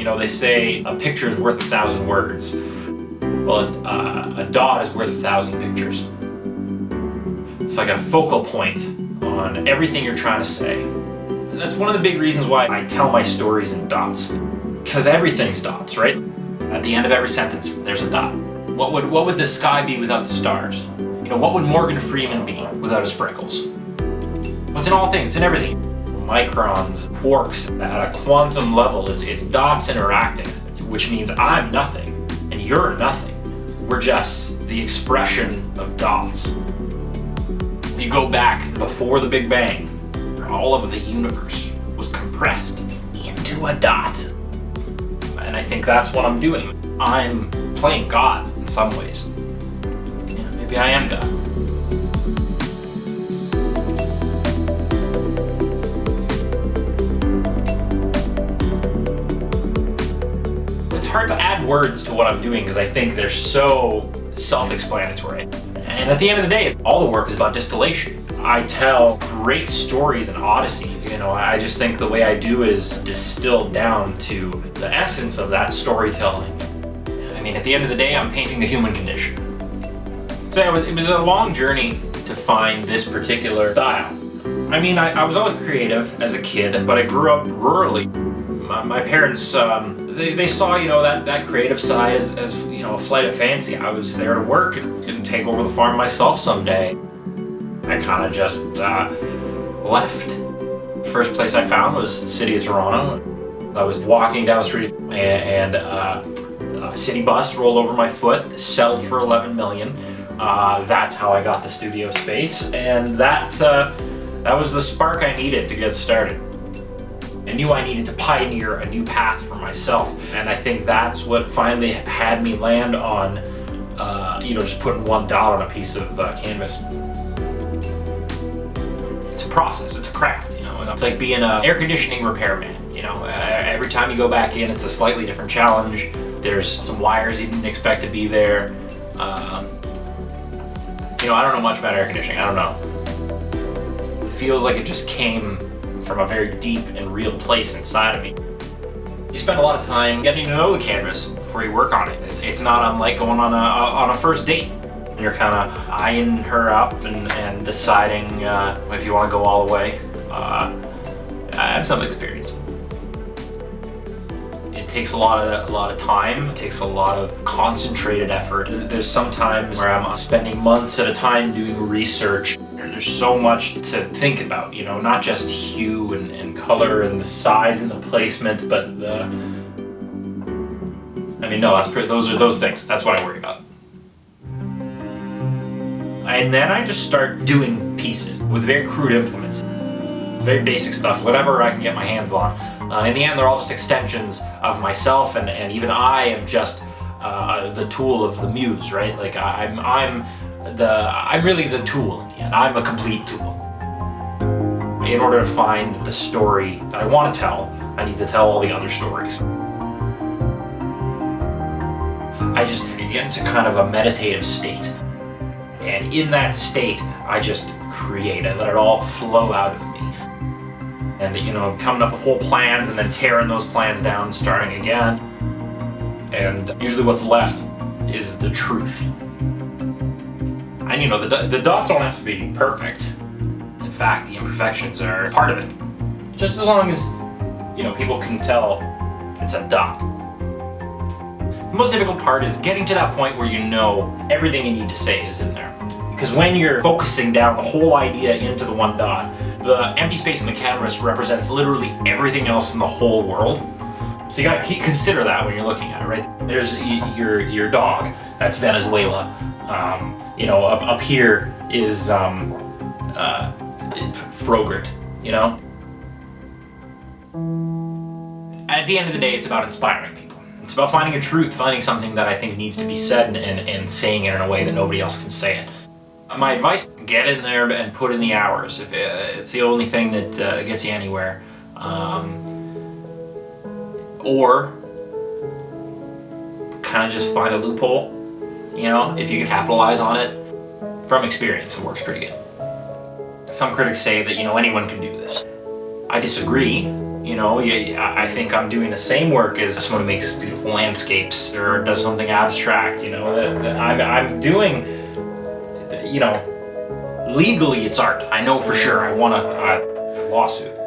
You know, they say a picture is worth a thousand words. Well, uh, a dot is worth a thousand pictures. It's like a focal point on everything you're trying to say. That's one of the big reasons why I tell my stories in dots. Because everything's dots, right? At the end of every sentence, there's a dot. What would, what would the sky be without the stars? You know, what would Morgan Freeman be without his freckles? It's in all things, it's in everything. Microns, quarks, at a quantum level, it's, it's dots interacting, which means I'm nothing, and you're nothing. We're just the expression of dots. You go back before the Big Bang, all of the universe was compressed into a dot. And I think that's what I'm doing. I'm playing God in some ways. Know, maybe I am God. Hard to add words to what I'm doing because I think they're so self-explanatory. And at the end of the day, all the work is about distillation. I tell great stories and odysseys. You know, I just think the way I do is distilled down to the essence of that storytelling. I mean, at the end of the day, I'm painting the human condition. So it was, it was a long journey to find this particular style. I mean, I, I was always creative as a kid, but I grew up rurally. My, my parents, um, they, they saw, you know, that, that creative side as, as, you know, a flight of fancy. I was there to work and, and take over the farm myself someday. I kind of just uh, left. First place I found was the city of Toronto. I was walking down the street and, and uh, a city bus rolled over my foot, settled for 11 million. Uh, that's how I got the studio space, and that uh, that was the spark I needed to get started. I knew I needed to pioneer a new path for myself, and I think that's what finally had me land on, uh, you know, just putting one dot on a piece of uh, canvas. It's a process, it's a craft, you know. It's like being an air conditioning repairman, you know. every time you go back in, it's a slightly different challenge. There's some wires you didn't expect to be there. Uh, you know, I don't know much about air conditioning, I don't know. It feels like it just came from a very deep and real place inside of me. You spend a lot of time getting to know the canvas before you work on it. It's not unlike going on a, on a first date. And You're kind of eyeing her up and, and deciding uh, if you want to go all the way. Uh, I have some experience. It takes a lot of a lot of time. It takes a lot of concentrated effort. There's some times where I'm spending months at a time doing research. There's so much to think about, you know, not just hue and, and color and the size and the placement, but the. I mean, no, that's those are those things. That's what I worry about. And then I just start doing pieces with very crude implements. Very basic stuff, whatever I can get my hands on. Uh, in the end, they're all just extensions of myself, and, and even I am just uh, the tool of the muse, right? Like I'm, I'm the, I'm really the tool in the end. I'm a complete tool. In order to find the story that I want to tell, I need to tell all the other stories. I just get into kind of a meditative state. And in that state, I just create. I let it all flow out of me. And, you know, coming up with whole plans and then tearing those plans down starting again. And usually what's left is the truth. And, you know, the, the dots don't have to be perfect. In fact, the imperfections are part of it. Just as long as, you know, people can tell it's a dot. The most difficult part is getting to that point where you know everything you need to say is in there. Because when you're focusing down the whole idea into the one dot, the empty space in the canvas represents literally everything else in the whole world. So you gotta keep, consider that when you're looking at it, right? There's your, your dog, that's Venezuela. Um, you know, up, up here is um, uh, you know? At the end of the day, it's about inspiring people. It's about finding a truth, finding something that I think needs to be said and, and, and saying it in a way that nobody else can say it. My advice, get in there and put in the hours. If uh, it's the only thing that uh, gets you anywhere. Um, or kind of just find a loophole, you know, if you can capitalize on it. From experience, it works pretty good. Some critics say that, you know, anyone can do this. I disagree. You know, I think I'm doing the same work as someone who makes beautiful landscapes or does something abstract. You know, that I'm, I'm doing, you know, legally it's art. I know for sure. I want a, a lawsuit.